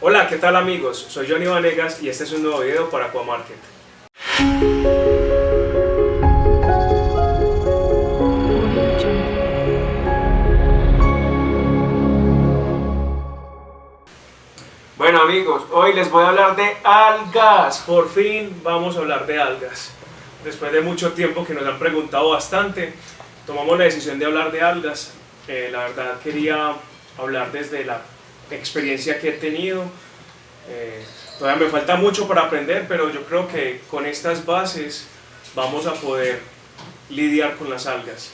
Hola, ¿qué tal amigos? Soy Johnny Vanegas y este es un nuevo video para Aquamarket. Bueno amigos, hoy les voy a hablar de algas. Por fin vamos a hablar de algas. Después de mucho tiempo que nos han preguntado bastante, tomamos la decisión de hablar de algas. Eh, la verdad quería hablar desde la experiencia que he tenido. Eh, todavía me falta mucho para aprender, pero yo creo que con estas bases vamos a poder lidiar con las algas.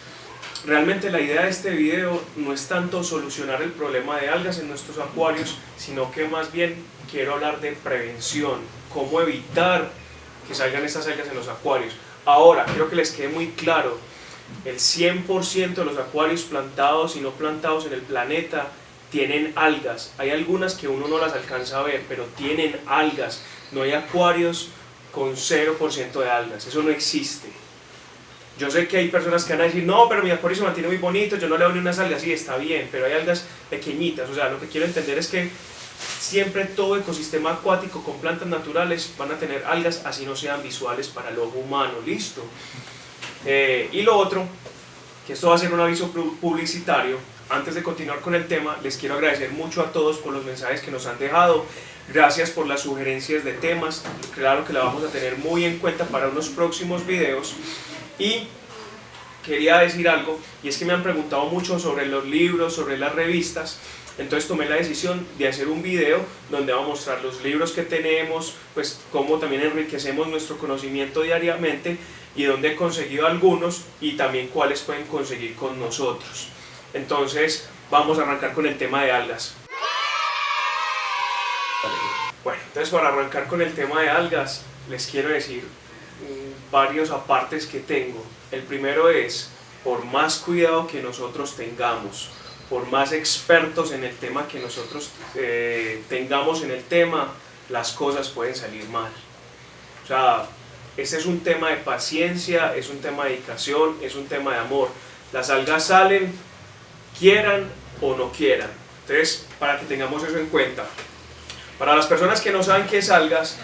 Realmente la idea de este video no es tanto solucionar el problema de algas en nuestros acuarios, sino que más bien quiero hablar de prevención, cómo evitar que salgan estas algas en los acuarios. Ahora, quiero que les quede muy claro, el 100% de los acuarios plantados y no plantados en el planeta tienen algas. Hay algunas que uno no las alcanza a ver, pero tienen algas. No hay acuarios con 0% de algas, eso no existe. Yo sé que hay personas que van a decir, no, pero mi acuario se mantiene muy bonito, yo no le doy ni unas algas, sí, está bien, pero hay algas pequeñitas, o sea, lo que quiero entender es que siempre todo ecosistema acuático con plantas naturales van a tener algas, así no sean visuales para el ojo humano, listo. Eh, y lo otro, que esto va a ser un aviso publicitario, antes de continuar con el tema, les quiero agradecer mucho a todos por los mensajes que nos han dejado, gracias por las sugerencias de temas, claro que la vamos a tener muy en cuenta para unos próximos videos, y quería decir algo, y es que me han preguntado mucho sobre los libros, sobre las revistas, entonces tomé la decisión de hacer un video donde vamos a mostrar los libros que tenemos, pues cómo también enriquecemos nuestro conocimiento diariamente y dónde he conseguido algunos y también cuáles pueden conseguir con nosotros. Entonces vamos a arrancar con el tema de algas. Bueno, entonces para arrancar con el tema de algas les quiero decir varios apartes que tengo. El primero es, por más cuidado que nosotros tengamos, por más expertos en el tema que nosotros eh, tengamos en el tema, las cosas pueden salir mal. O sea, este es un tema de paciencia, es un tema de dedicación, es un tema de amor. Las algas salen, quieran o no quieran. Entonces, para que tengamos eso en cuenta. Para las personas que no saben qué es algas,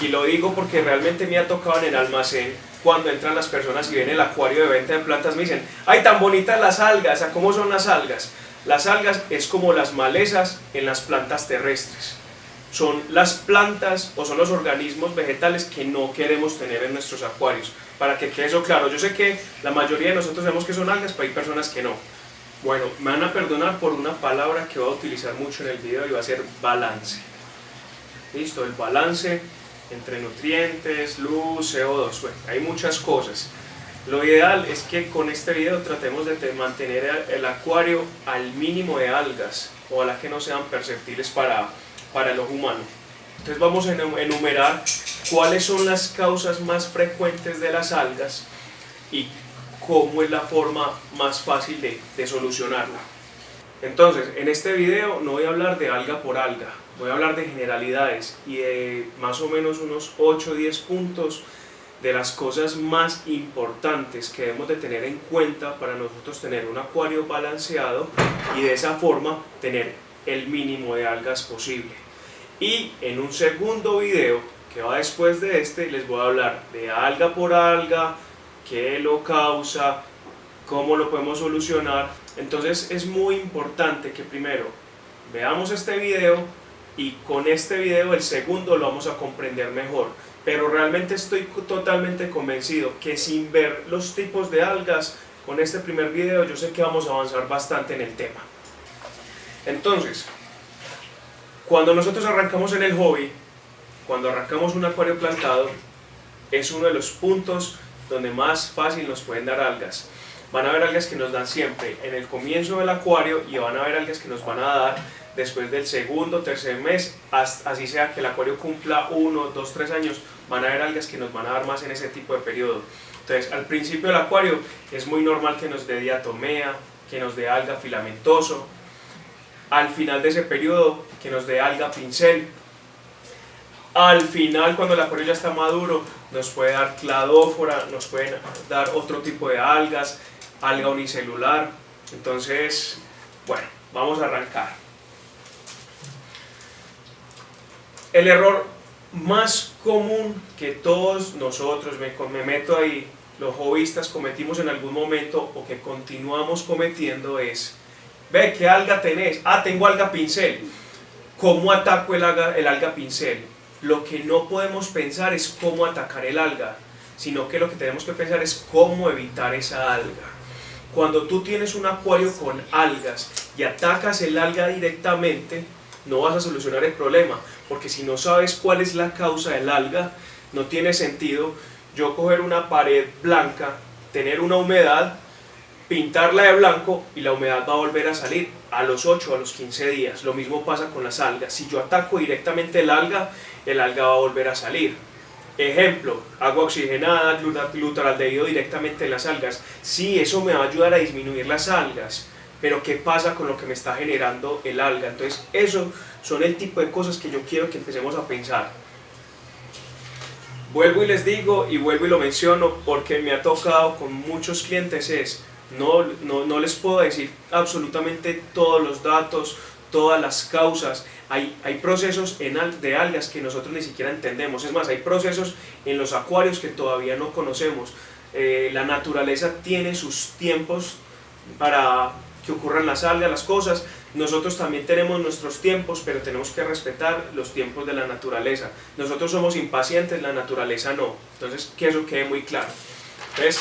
y lo digo porque realmente me ha tocado en el almacén, cuando entran las personas y ven el acuario de venta de plantas, me dicen, ¡ay, tan bonitas las algas! ¿A cómo son las algas? Las algas es como las malezas en las plantas terrestres. Son las plantas o son los organismos vegetales que no queremos tener en nuestros acuarios. Para que quede eso claro, yo sé que la mayoría de nosotros sabemos que son algas, pero hay personas que no. Bueno, me van a perdonar por una palabra que voy a utilizar mucho en el video y va a ser balance. Listo, el balance entre nutrientes, luz, CO2, bueno, hay muchas cosas. Lo ideal es que con este video tratemos de mantener el acuario al mínimo de algas, o a las que no sean perceptibles para, para el ojo humano. Entonces vamos a enumerar cuáles son las causas más frecuentes de las algas y cómo es la forma más fácil de, solucionarla. Entonces, en este video no voy a hablar de alga por alga, voy a hablar de generalidades y de más o menos unos 8 o 10 puntos de las cosas más importantes que debemos de tener en cuenta para nosotros tener un acuario balanceado y de esa forma tener el mínimo de algas posible. Y en un segundo video que va después de este les voy a hablar de alga por alga, qué lo causa, cómo lo podemos solucionar. Entonces es muy importante que primero veamos este video y con este video el segundo lo vamos a comprender mejor pero realmente estoy totalmente convencido que sin ver los tipos de algas con este primer video yo sé que vamos a avanzar bastante en el tema entonces cuando nosotros arrancamos en el hobby cuando arrancamos un acuario plantado es uno de los puntos donde más fácil nos pueden dar algas. Van a haber algas que nos dan siempre en el comienzo del acuario y van a haber algas que nos van a dar después del segundo, tercer mes, así sea que el acuario cumpla uno, dos, tres años, van a haber algas que nos van a dar más en ese tipo de periodo. Entonces, al principio del acuario es muy normal que nos dé diatomea, que nos dé alga filamentoso, al final de ese periodo que nos dé alga pincel, al final cuando el acuario ya está maduro nos puede dar cladófora, nos pueden dar otro tipo de algas, alga unicelular, entonces, bueno, vamos a arrancar. El error más común que todos nosotros, me, me meto ahí, los hobbyistas cometimos en algún momento o que continuamos cometiendo es, ve, ¿qué alga tenés? Ah, tengo alga pincel. ¿Cómo ataco el alga, el alga pincel? Lo que no podemos pensar es cómo atacar el alga, sino que lo que tenemos que pensar es cómo evitar esa alga. Cuando tú tienes un acuario con algas y atacas el alga directamente, no vas a solucionar el problema, porque si no sabes cuál es la causa del alga, no tiene sentido yo coger una pared blanca, tener una humedad, pintarla de blanco y la humedad va a volver a salir a los 8 a los 15 días. Lo mismo pasa con las algas. Si yo ataco directamente el alga, el alga va a volver a salir. Ejemplo, agua oxigenada, glutaraldehído directamente en las algas. Sí, eso me va a ayudar a disminuir las algas, pero ¿qué pasa con lo que me está generando el alga? Entonces, eso son el tipo de cosas que yo quiero que empecemos a pensar. Vuelvo y les digo y vuelvo y lo menciono porque me ha tocado con muchos clientes es, no, no, no les puedo decir absolutamente todos los datos, todas las causas, hay, hay procesos en de algas que nosotros ni siquiera entendemos, es más, hay procesos en los acuarios que todavía no conocemos, eh, la naturaleza tiene sus tiempos para que ocurran las algas, las cosas, nosotros también tenemos nuestros tiempos, pero tenemos que respetar los tiempos de la naturaleza. Nosotros somos impacientes, la naturaleza no. Entonces, que eso quede muy claro. Entonces,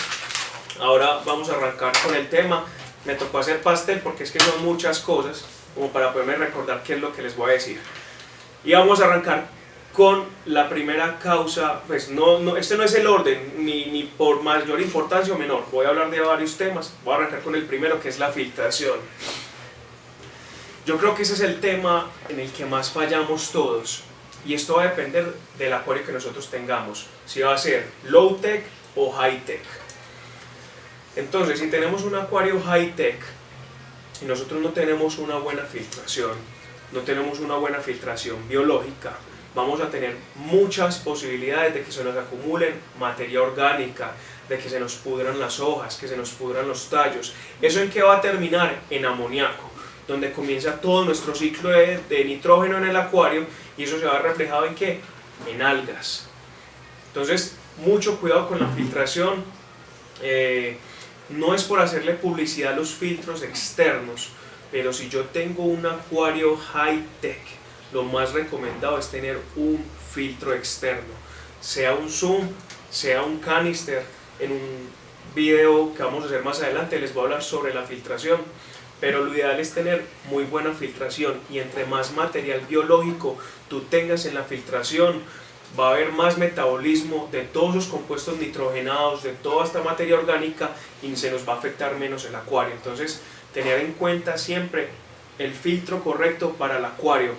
ahora vamos a arrancar con el tema. Me tocó hacer pastel porque es que son muchas cosas, como para poderme recordar qué es lo que les voy a decir. Y vamos a arrancar con la primera causa, pues no, este no es el orden, ni, ni por mayor importancia o menor, voy a hablar de varios temas, voy a arrancar con el primero que es la filtración. Yo creo que ese es el tema en el que más fallamos todos y esto va a depender del acuario que nosotros tengamos, si va a ser low tech o high tech. Entonces, si tenemos un acuario high tech y nosotros no tenemos una buena filtración, no tenemos una buena filtración biológica, vamos a tener muchas posibilidades de que se nos acumulen materia orgánica, de que se nos pudran las hojas, que se nos pudran los tallos. ¿Eso en qué va a terminar? En amoníaco donde comienza todo nuestro ciclo de, nitrógeno en el acuario y eso se va reflejado en qué? En algas. Entonces, mucho cuidado con la filtración. Eh, no es por hacerle publicidad a los filtros externos, pero si yo tengo un acuario high-tech, lo más recomendado es tener un filtro externo, sea un zoom, sea un canister. En un video que vamos a hacer más adelante les voy a hablar sobre la filtración pero lo ideal es tener muy buena filtración y entre más material biológico tú tengas en la filtración, va a haber más metabolismo de todos los compuestos nitrogenados, de toda esta materia orgánica y se nos va a afectar menos el acuario. Entonces, tener en cuenta siempre el filtro correcto para el acuario.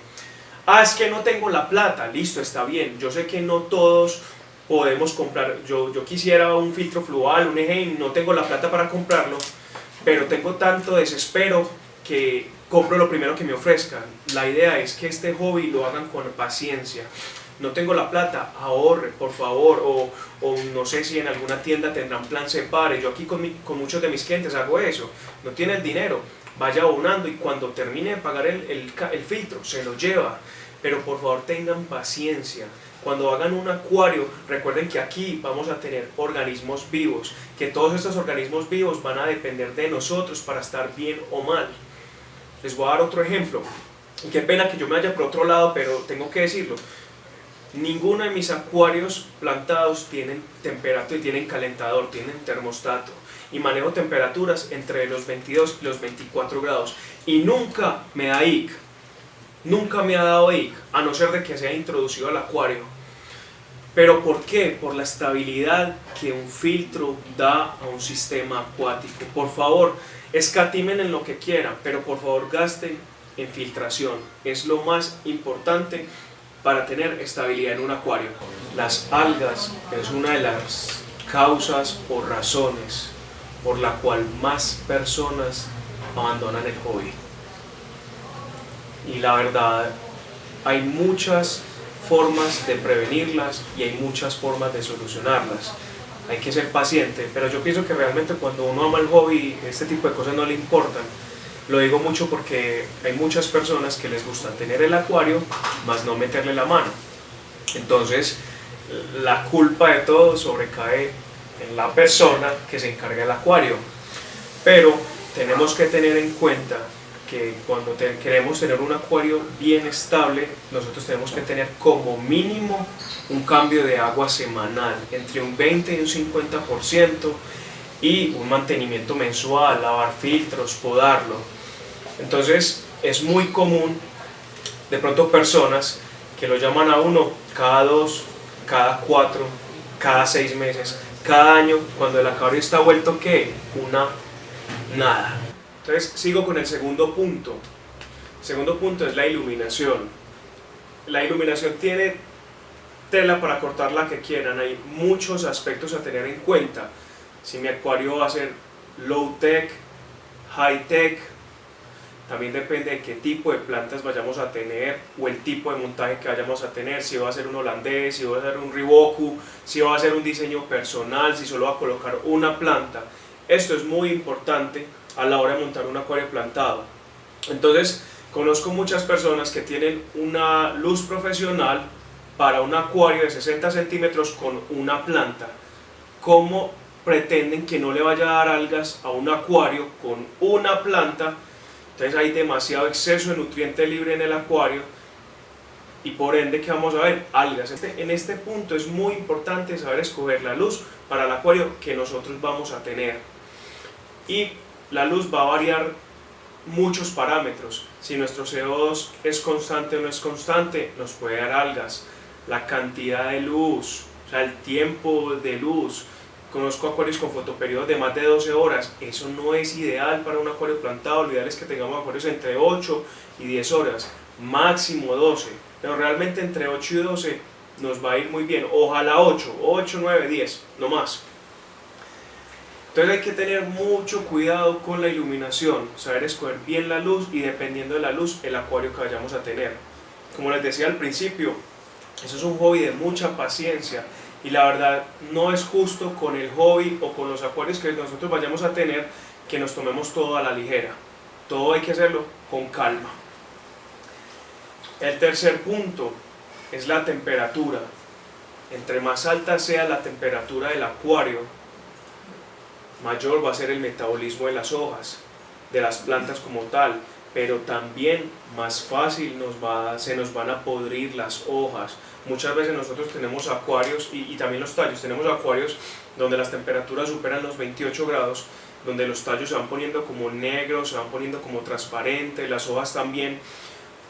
Ah, es que no tengo la plata, listo, está bien. Yo sé que no todos podemos comprar, yo, yo quisiera un filtro fluval, un EGEN, no tengo la plata para comprarlo, pero tengo tanto desespero que compro lo primero que me ofrezcan. La idea es que este hobby lo hagan con paciencia. No tengo la plata, ahorre, por favor, o, o no sé si en alguna tienda tendrán plan separe. Yo aquí con, con muchos de mis clientes hago eso. No tiene el dinero, vaya abonando y cuando termine de pagar el, el, el filtro, se lo lleva. Pero por favor tengan paciencia. Cuando hagan un acuario, recuerden que aquí vamos a tener organismos vivos, que todos estos organismos vivos van a depender de nosotros para estar bien o mal. Les voy a dar otro ejemplo. Y qué pena que yo me vaya por otro lado, pero tengo que decirlo. Ninguno de mis acuarios plantados tienen temperatura y tienen calentador, tienen termostato. Y manejo temperaturas entre los 22 y los 24 grados. Y nunca me da IC nunca me ha dado IC, a no ser de que se haya introducido al acuario. ¿Pero por qué? Por la estabilidad que un filtro da a un sistema acuático. Por favor, escatimen en lo que quieran, pero por favor gasten en filtración. Es lo más importante para tener estabilidad en un acuario. Las algas es una de las causas o razones por la cual más personas abandonan el hobby y la verdad hay muchas formas de prevenirlas y hay muchas formas de solucionarlas. Hay que ser paciente, pero yo pienso que realmente cuando uno ama el hobby, este tipo de cosas no le importan. Lo digo mucho porque hay muchas personas que les gusta tener el acuario, más no meterle la mano. Entonces, la culpa de todo sobrecae en la persona que se encarga del acuario. Pero tenemos que tener en cuenta que cuando queremos tener un acuario bien estable, nosotros tenemos que tener como mínimo un cambio de agua semanal, entre un 20 y un 50%, y un mantenimiento mensual, lavar filtros, podarlo. Entonces es muy común de pronto personas que lo llaman a uno cada dos, cada cuatro, cada seis meses, cada año, cuando el acuario está vuelto que una nada. Entonces sigo con el segundo punto. El segundo punto es la iluminación. La iluminación tiene tela para cortar la que quieran, hay muchos aspectos a tener en cuenta. Si mi acuario va a ser low tech, high tech, también depende de qué tipo de plantas vayamos a tener o el tipo de montaje que vayamos a tener, si va a ser un holandés, si va a ser un Riboku, si va a ser un diseño personal, si solo va a colocar una planta. Esto es muy importante a la hora de montar un acuario plantado. Entonces, conozco muchas personas que tienen una luz profesional para un acuario de 60 centímetros con una planta. ¿Cómo pretenden que no le vaya a dar algas a un acuario con una planta? Entonces hay demasiado exceso de nutriente libre en el acuario y por ende que vamos a ver algas. Este, en este punto es muy importante saber escoger la luz para el acuario que nosotros vamos a tener. Y la luz va a variar muchos parámetros. Si nuestro CO2 es constante o no es constante, nos puede dar algas. La cantidad de luz, o sea, el tiempo de luz. Conozco acuarios con fotoperiodos de más de 12 horas. Eso no es ideal para un acuario plantado. Lo ideal es que tengamos acuarios entre 8 y 10 horas. Máximo 12. Pero realmente entre 8 y 12 nos va a ir muy bien. Ojalá 8, 8, 9, 10, no más. Entonces hay que tener mucho cuidado con la iluminación, saber escoger bien la luz y dependiendo de la luz el acuario que vayamos a tener. Como les decía al principio, eso es un hobby de mucha paciencia y la verdad no es justo con el hobby o con los acuarios que nosotros vayamos a tener que nos tomemos todo a la ligera. Todo hay que hacerlo con calma. El tercer punto es la temperatura. Entre más alta sea la temperatura del acuario, mayor va a ser el metabolismo de las hojas, de las plantas como tal, pero también más fácil nos va, se nos van a podrir las hojas. Muchas veces nosotros tenemos acuarios, y, y también los tallos, tenemos acuarios donde las temperaturas superan los 28 grados, donde los tallos se van poniendo como negros, se van poniendo como transparentes, las hojas también.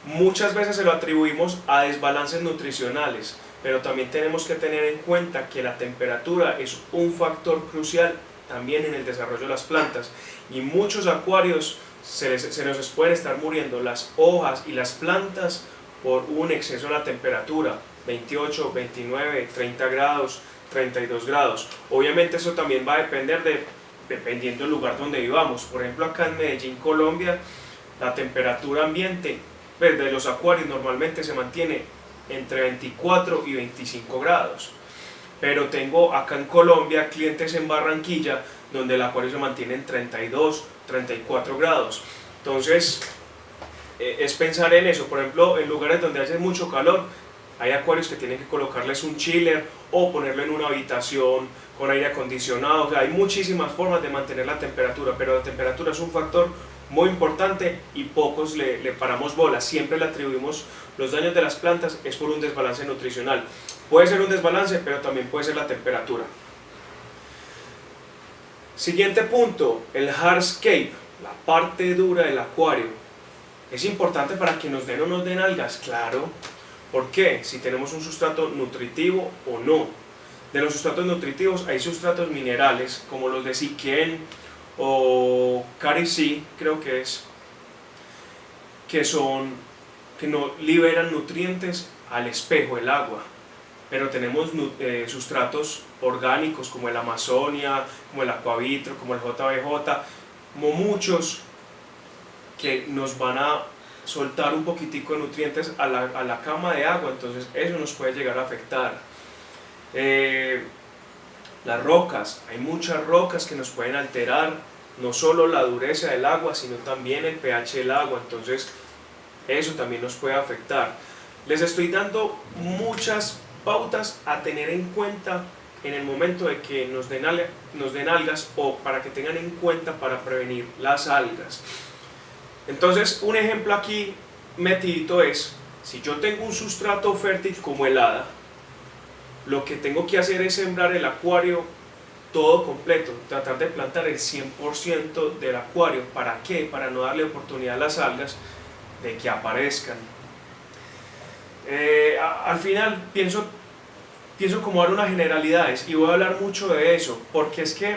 Muchas veces se lo atribuimos a desbalances nutricionales, pero también tenemos que tener en cuenta que la temperatura es un factor crucial también en el desarrollo de las plantas y muchos acuarios se, nos pueden estar muriendo las hojas y las plantas por un exceso de la temperatura 28, 29, 30 grados, 32 grados. Obviamente eso también va a depender de dependiendo del lugar donde vivamos. Por ejemplo acá en Medellín, Colombia la temperatura ambiente pues, de los acuarios normalmente se mantiene entre 24 y 25 grados. Pero tengo acá en Colombia clientes en Barranquilla donde el acuario se mantiene en 32, 34 grados. Entonces, eh, es pensar en eso. Por ejemplo, en lugares donde hace mucho calor, hay acuarios que tienen que colocarles un chiller o ponerlo en una habitación con aire acondicionado. hay muchísimas formas de mantener la temperatura, pero la temperatura es un factor muy importante y pocos le, le paramos bola. Siempre le atribuimos los daños de las plantas es por un desbalance nutricional. Puede ser un desbalance, pero también puede ser la temperatura. Siguiente punto, el hardscape, la parte dura del acuario. ¿Es importante para que nos den o nos den algas? Claro. ¿Por qué? Si tenemos un sustrato nutritivo o no. De los sustratos nutritivos hay sustratos minerales como los de Siquén o Carici, creo que es, que son que no liberan nutrientes al espejo, el agua. Pero tenemos eh, sustratos orgánicos como el Amazonia, como el Aquavitro, como el JBJ, como muchos que nos van a soltar un poquitico de nutrientes a la, cama de agua, entonces eso nos puede llegar a afectar. Eh, las rocas, hay muchas rocas que nos pueden alterar no solo la dureza del agua, sino también el pH del agua, entonces eso también nos puede afectar. Les estoy dando muchas pautas a tener en cuenta en el momento de que nos den, nos den algas o para que tengan en cuenta para prevenir las algas. Entonces, un ejemplo aquí metidito es, si yo tengo un sustrato fértil como el hada, lo que tengo que hacer es sembrar el acuario todo completo, tratar de plantar el 100% del acuario. ¿Para qué? Para no darle oportunidad a las algas de que aparezcan. Eh, al final pienso, pienso como dar unas generalidades y voy a hablar mucho de eso, porque es que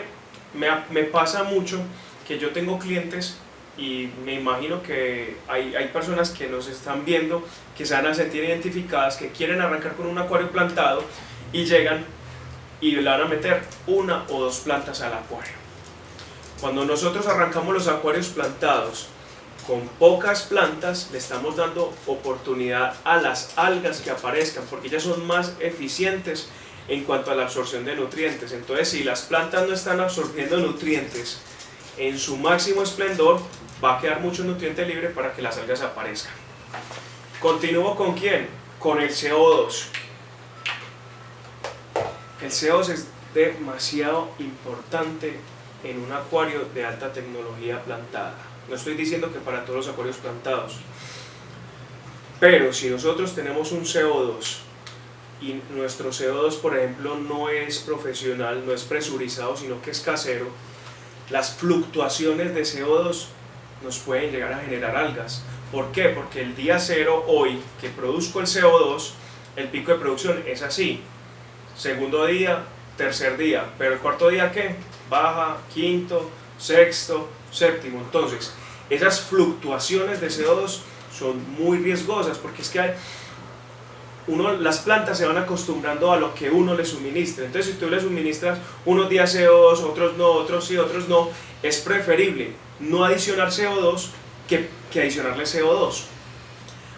me, me pasa mucho que yo tengo clientes y me imagino que hay, hay, personas que nos están viendo que se van a sentir identificadas, que quieren arrancar con un acuario plantado y llegan y le van a meter una o dos plantas al acuario. Cuando nosotros arrancamos los acuarios plantados con pocas plantas, le estamos dando oportunidad a las algas que aparezcan, porque ellas son más eficientes en cuanto a la absorción de nutrientes. Entonces, si las plantas no están absorbiendo nutrientes en su máximo esplendor, va a quedar mucho nutriente libre para que las algas aparezcan. Continúo con quién? Con el CO2. El CO2 es demasiado importante en un acuario de alta tecnología plantada. No estoy diciendo que para todos los acuarios plantados. Pero si nosotros tenemos un CO2 y nuestro CO2, por ejemplo, no es profesional, no es presurizado, sino que es casero, las fluctuaciones de CO2 nos pueden llegar a generar algas. ¿Por qué? Porque el día cero, hoy, que produzco el CO2, el pico de producción es así segundo día, tercer día, pero el cuarto día ¿qué? Baja, quinto, sexto, séptimo. Entonces, esas fluctuaciones de CO2 son muy riesgosas porque es que hay, uno, las plantas se van acostumbrando a lo que uno le suministra. Entonces, si tú le suministras unos días CO2, otros no, otros sí, otros no, es preferible no adicionar CO2 que, que adicionarle CO2.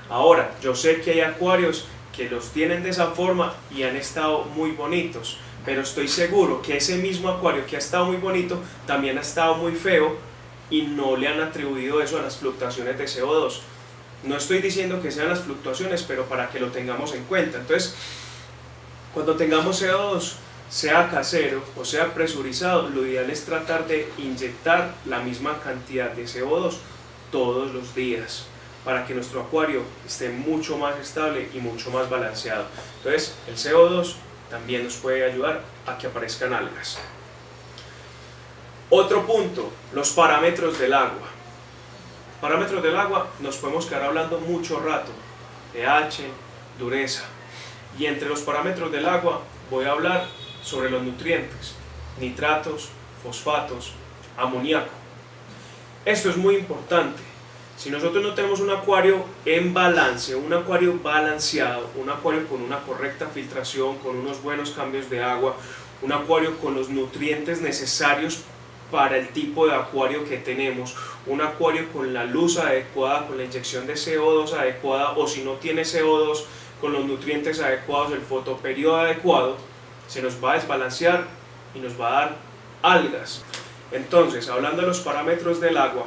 Ahora, yo sé que hay acuarios que los tienen de esa forma y han estado muy bonitos, pero estoy seguro que ese mismo acuario que ha estado muy bonito también ha estado muy feo y no le han atribuido eso a las fluctuaciones de CO2. No estoy diciendo que sean las fluctuaciones, pero para que lo tengamos en cuenta. Entonces, cuando tengamos CO2, sea casero o sea presurizado, lo ideal es tratar de inyectar la misma cantidad de CO2 todos los días para que nuestro acuario esté mucho más estable y mucho más balanceado. Entonces, el CO2 también nos puede ayudar a que aparezcan algas. Otro punto, los parámetros del agua. Parámetros del agua nos podemos quedar hablando mucho rato. pH, dureza. Y entre los parámetros del agua voy a hablar sobre los nutrientes, nitratos, fosfatos, amoníaco. Esto es muy importante si nosotros no tenemos un acuario en balance, un acuario balanceado, un acuario con una correcta filtración, con unos buenos cambios de agua, un acuario con los nutrientes necesarios para el tipo de acuario que tenemos, un acuario con la luz adecuada, con la inyección de CO2 adecuada o si no tiene CO2 con los nutrientes adecuados, el fotoperiodo adecuado, se nos va a desbalancear y nos va a dar algas. Entonces, hablando de los parámetros del agua,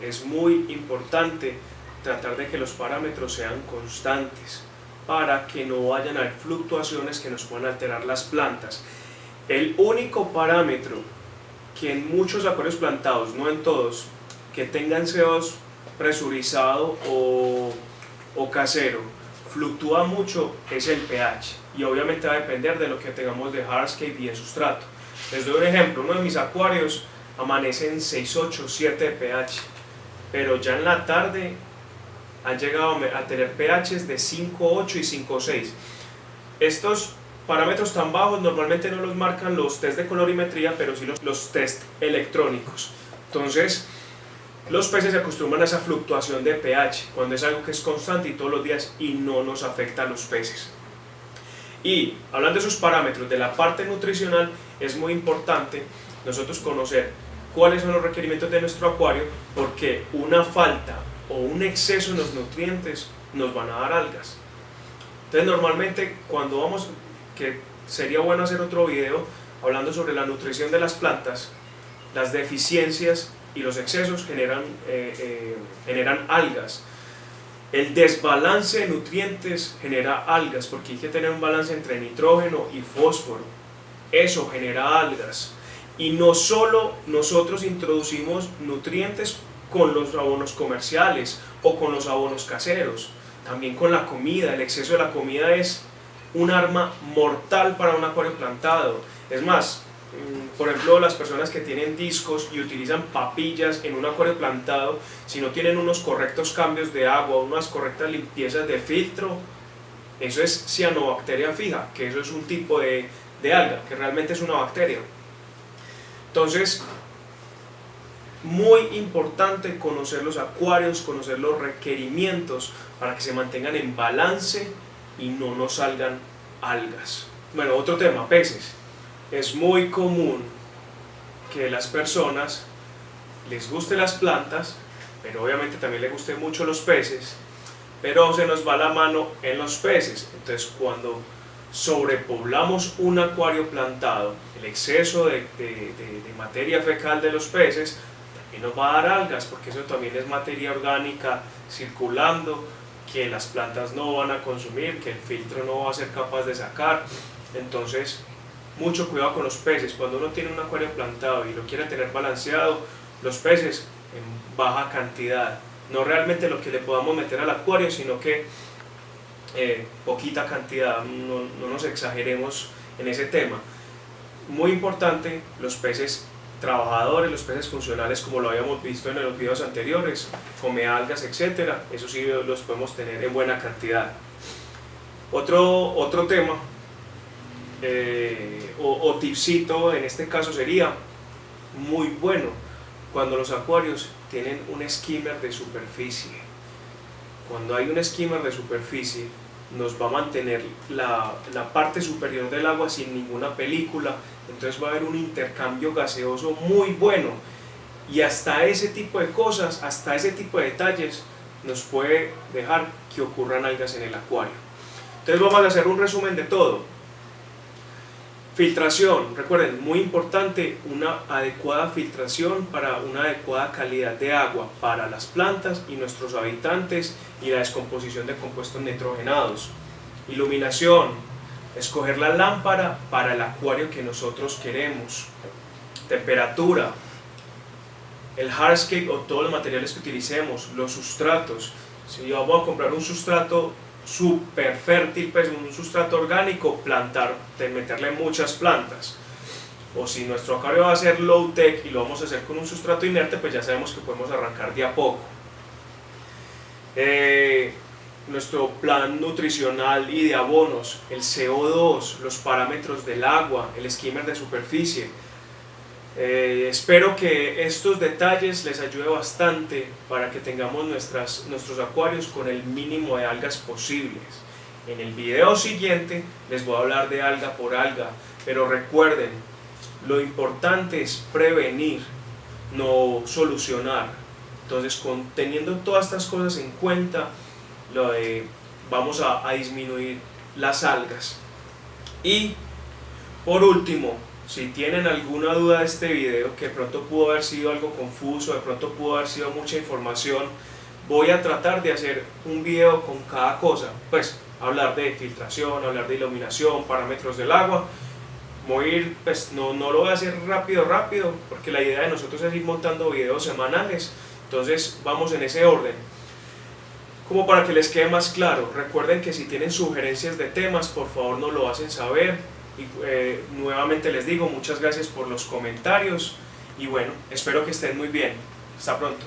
es muy importante tratar de que los parámetros sean constantes para que no vayan a haber fluctuaciones que nos puedan alterar las plantas. El único parámetro que en muchos acuarios plantados, no en todos, que tengan CO2 presurizado o, o casero, fluctúa mucho es el pH y obviamente va a depender de lo que tengamos de hardscape y de sustrato. Les doy un ejemplo, uno de mis acuarios amanece en 6,8, 7 de pH pero ya en la tarde han llegado a tener pHs de 5,8 y 5,6. Estos parámetros tan bajos normalmente no los marcan los test de colorimetría, pero sí los, los test electrónicos. Entonces, los peces se acostumbran a esa fluctuación de pH, cuando es algo que es constante y todos los días y no nos afecta a los peces. Y hablando de esos parámetros de la parte nutricional, es muy importante nosotros conocer cuáles son los requerimientos de nuestro acuario, porque una falta o un exceso en los nutrientes nos van a dar algas. Entonces normalmente cuando vamos, que sería bueno hacer otro video hablando sobre la nutrición de las plantas, las deficiencias y los excesos generan, eh, eh, generan algas. El desbalance de nutrientes genera algas porque hay que tener un balance entre nitrógeno y fósforo. Eso genera algas. Y no solo nosotros introducimos nutrientes con los abonos comerciales o con los abonos caseros, también con la comida. El exceso de la comida es un arma mortal para un acuario plantado. Es más, mm, por ejemplo, las personas que tienen discos y utilizan papillas en un acuario plantado, si no tienen unos correctos cambios de agua, unas correctas limpiezas de filtro, eso es cianobacteria fija, que eso es un tipo de, de alga, que realmente es una bacteria. Entonces, muy importante conocer los acuarios, conocer los requerimientos para que se mantengan en balance y no nos salgan algas. Bueno, otro tema, peces. Es muy común que las personas les guste las plantas, pero obviamente también les guste mucho los peces, pero se nos va la mano en los peces. Entonces cuando sobrepoblamos un acuario plantado, el exceso de, de materia fecal de los peces, también nos va a dar algas, porque eso también es materia orgánica circulando, que las plantas no van a consumir, que el filtro no va a ser capaz de sacar. Entonces, mucho cuidado con los peces. Cuando uno tiene un acuario plantado y lo quiere tener balanceado, los peces en baja cantidad. No realmente lo que le podamos meter al acuario, sino que eh, poquita cantidad, no, no nos exageremos en ese tema. Muy importante, los peces trabajadores, los peces funcionales como lo habíamos visto en los videos anteriores, come algas, etc. Eso sí los podemos tener en buena cantidad. Otro, otro tema eh, o, o tipcito en este caso sería muy bueno cuando los acuarios tienen un skimmer de superficie. Cuando hay un skimmer de superficie nos va a mantener la, la, parte superior del agua sin ninguna película, entonces va a haber un intercambio gaseoso muy bueno y hasta ese tipo de cosas, hasta ese tipo de detalles nos puede dejar que ocurran algas en el acuario. Entonces vamos a hacer un resumen de todo. Filtración, recuerden, muy importante, una adecuada filtración para una adecuada calidad de agua para las plantas y nuestros habitantes y la descomposición de compuestos nitrogenados. Iluminación, escoger la lámpara para el acuario que nosotros queremos. Temperatura, el hardscape o todos los materiales que utilicemos, los sustratos. Si voy a comprar un sustrato súper fértil, pues un sustrato orgánico, plantar, meterle muchas plantas. O si nuestro acuario va a ser low tech y lo vamos a hacer con un sustrato inerte, pues ya sabemos que podemos arrancar de a poco. Eh, nuestro plan nutricional y de abonos, el CO2, los parámetros del agua, el skimmer de superficie, eh, espero que estos detalles les ayude bastante para que tengamos nuestras, nuestros acuarios con el mínimo de algas posibles. En el video siguiente les voy a hablar de alga por alga, pero recuerden, lo importante es prevenir, no solucionar. Entonces, con, teniendo todas estas cosas en cuenta, lo vamos a, a disminuir las algas. Y, por último, si tienen alguna duda de este video, que de pronto pudo haber sido algo confuso, de pronto pudo haber sido mucha información, voy a tratar de hacer un video con cada cosa. Pues hablar de filtración, hablar de iluminación, parámetros del agua. Voy a ir, pues no, no lo voy a hacer rápido, rápido, porque la idea de nosotros es ir montando videos semanales. Entonces vamos en ese orden. Como para que les quede más claro, recuerden que si tienen sugerencias de temas, por favor nos lo hacen saber y eh, nuevamente les digo muchas gracias por los comentarios y bueno, espero que estén muy bien. Hasta pronto.